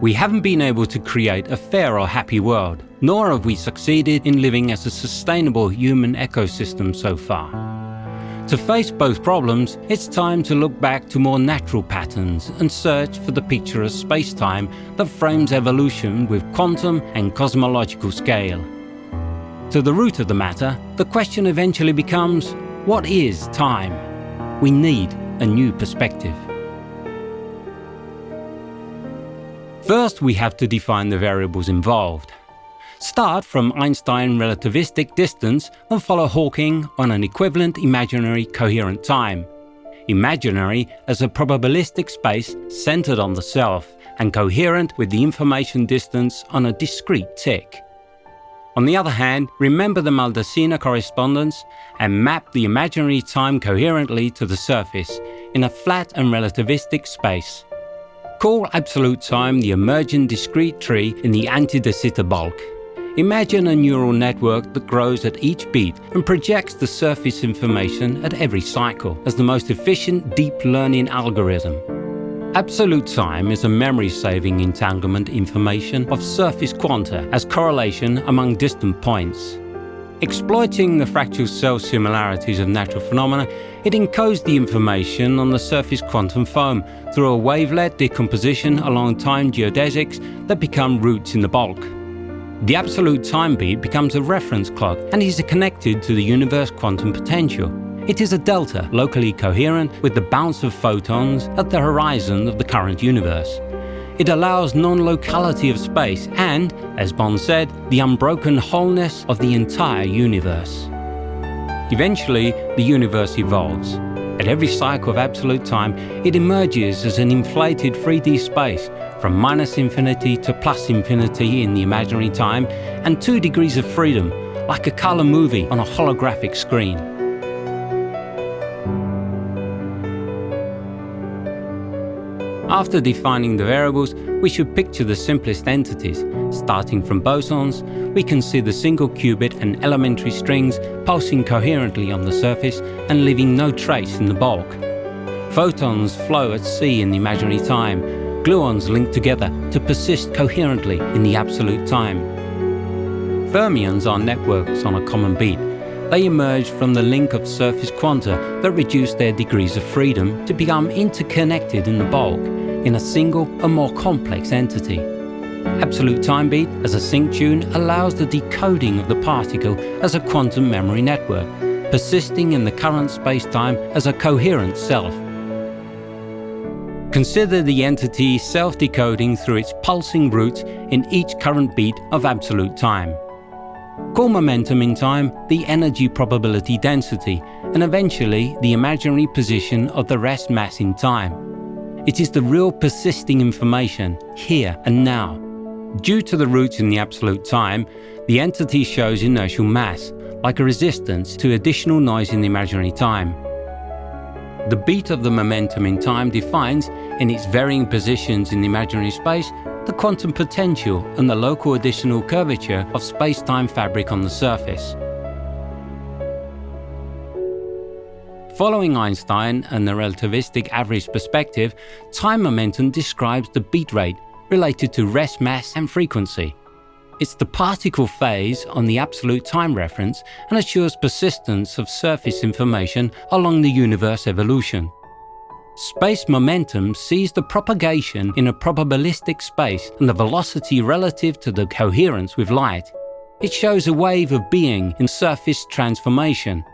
We haven't been able to create a fair or happy world, nor have we succeeded in living as a sustainable human ecosystem so far. To face both problems, it's time to look back to more natural patterns and search for the picture of space-time that frames evolution with quantum and cosmological scale. To the root of the matter, the question eventually becomes, what is time? We need a new perspective. First, we have to define the variables involved. Start from Einstein relativistic distance and follow Hawking on an equivalent imaginary coherent time. Imaginary as a probabilistic space centered on the self and coherent with the information distance on a discrete tick. On the other hand, remember the Maldacena correspondence and map the imaginary time coherently to the surface in a flat and relativistic space. Call absolute time the emergent discrete tree in the anti-de Sitter bulk. Imagine a neural network that grows at each beat and projects the surface information at every cycle as the most efficient deep learning algorithm. Absolute time is a memory-saving entanglement information of surface quanta as correlation among distant points. Exploiting the fractal self-similarities of natural phenomena, it encodes the information on the surface quantum foam through a wavelet decomposition along time geodesics that become roots in the bulk. The absolute time beat becomes a reference clock and is connected to the universe quantum potential. It is a delta locally coherent with the bounce of photons at the horizon of the current universe. It allows non-locality of space and, as Bohm said, the unbroken wholeness of the entire universe. Eventually, the universe evolves. At every cycle of absolute time, it emerges as an inflated 3D space from minus infinity to plus infinity in the imaginary time, and two degrees of freedom, like a colour movie on a holographic screen. After defining the variables, we should picture the simplest entities. Starting from bosons, we can see the single qubit and elementary strings pulsing coherently on the surface and leaving no trace in the bulk. Photons flow at sea in the imaginary time, gluons link together to persist coherently in the absolute time. Fermions are networks on a common beat. They emerge from the link of surface quanta that reduce their degrees of freedom to become interconnected in the bulk, in a single and more complex entity. Absolute time beat as a sync tune allows the decoding of the particle as a quantum memory network, persisting in the current spacetime as a coherent self. Consider the entity self-decoding through its pulsing roots in each current beat of absolute time. Call momentum in time the energy probability density and eventually the imaginary position of the rest mass in time. It is the real persisting information, here and now. Due to the roots in the absolute time, the entity shows inertial mass, like a resistance to additional noise in the imaginary time. The beat of the momentum in time defines, in its varying positions in the imaginary space, the quantum potential and the local additional curvature of space-time fabric on the surface. Following Einstein and the relativistic average perspective, time momentum describes the beat rate related to rest mass and frequency. It's the particle phase on the absolute time reference and assures persistence of surface information along the universe evolution. Space momentum sees the propagation in a probabilistic space and the velocity relative to the coherence with light. It shows a wave of being in surface transformation.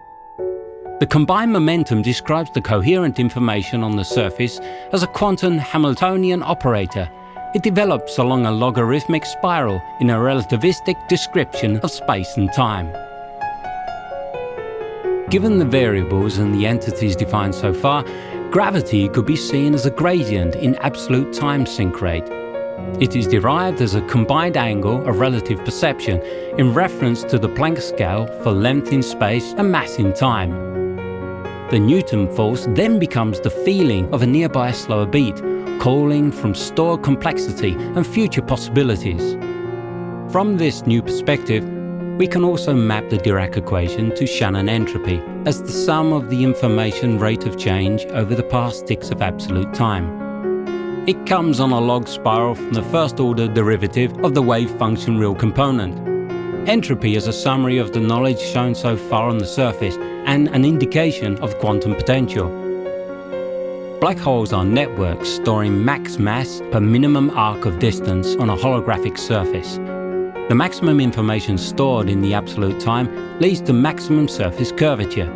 The combined momentum describes the coherent information on the surface as a quantum Hamiltonian operator it develops along a logarithmic spiral in a relativistic description of space and time. Given the variables and the entities defined so far, gravity could be seen as a gradient in absolute time sync rate. It is derived as a combined angle of relative perception in reference to the Planck scale for length in space and mass in time. The Newton force then becomes the feeling of a nearby slower beat, calling from stored complexity and future possibilities. From this new perspective, we can also map the Dirac equation to Shannon entropy as the sum of the information rate of change over the past ticks of absolute time. It comes on a log spiral from the first order derivative of the wave function real component. Entropy is a summary of the knowledge shown so far on the surface and an indication of quantum potential. Black holes are networks storing max mass per minimum arc of distance on a holographic surface. The maximum information stored in the absolute time leads to maximum surface curvature.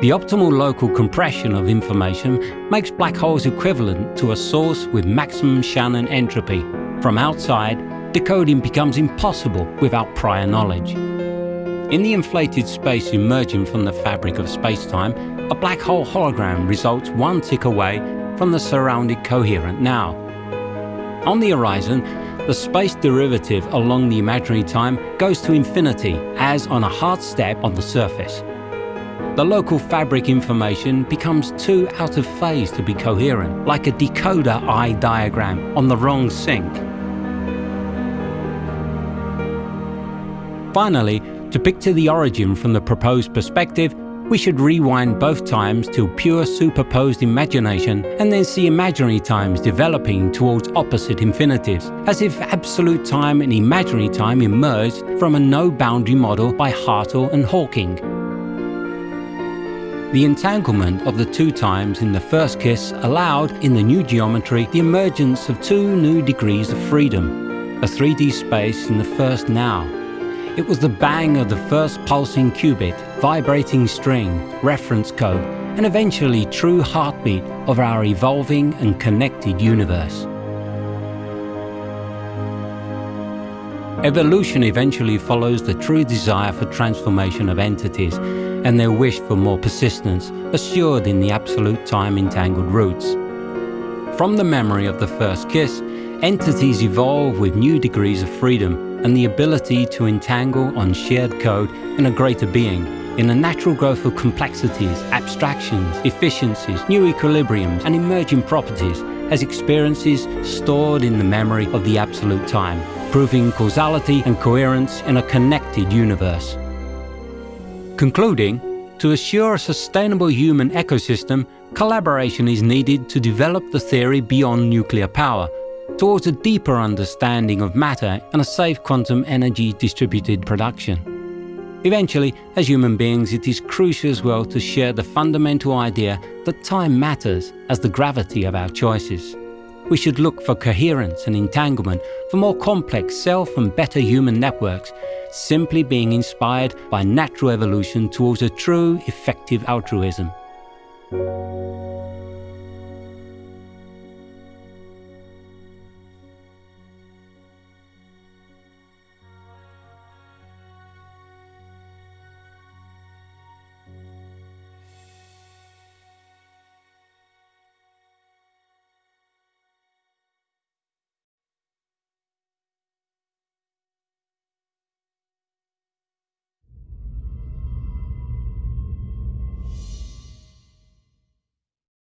The optimal local compression of information makes black holes equivalent to a source with maximum Shannon entropy. From outside, decoding becomes impossible without prior knowledge. In the inflated space emerging from the fabric of spacetime, a black hole hologram results one tick away from the surrounded coherent now. On the horizon, the space derivative along the imaginary time goes to infinity as on a hard step on the surface the local fabric information becomes too out of phase to be coherent, like a decoder eye diagram on the wrong sync. Finally, to picture the origin from the proposed perspective, we should rewind both times to pure superposed imagination and then see imaginary times developing towards opposite infinitives, as if absolute time and imaginary time emerged from a no-boundary model by Hartle and Hawking. The entanglement of the two times in the first kiss allowed, in the new geometry, the emergence of two new degrees of freedom, a 3D space in the first now. It was the bang of the first pulsing qubit, vibrating string, reference code, and eventually true heartbeat of our evolving and connected universe. Evolution eventually follows the true desire for transformation of entities and their wish for more persistence, assured in the absolute time entangled roots. From the memory of the first kiss, entities evolve with new degrees of freedom and the ability to entangle on shared code in a greater being, in a natural growth of complexities, abstractions, efficiencies, new equilibriums and emerging properties as experiences stored in the memory of the absolute time, proving causality and coherence in a connected universe. Concluding, to assure a sustainable human ecosystem, collaboration is needed to develop the theory beyond nuclear power, towards a deeper understanding of matter and a safe quantum energy distributed production. Eventually, as human beings, it is crucial as well to share the fundamental idea that time matters as the gravity of our choices. We should look for coherence and entanglement, for more complex self and better human networks, simply being inspired by natural evolution towards a true, effective altruism.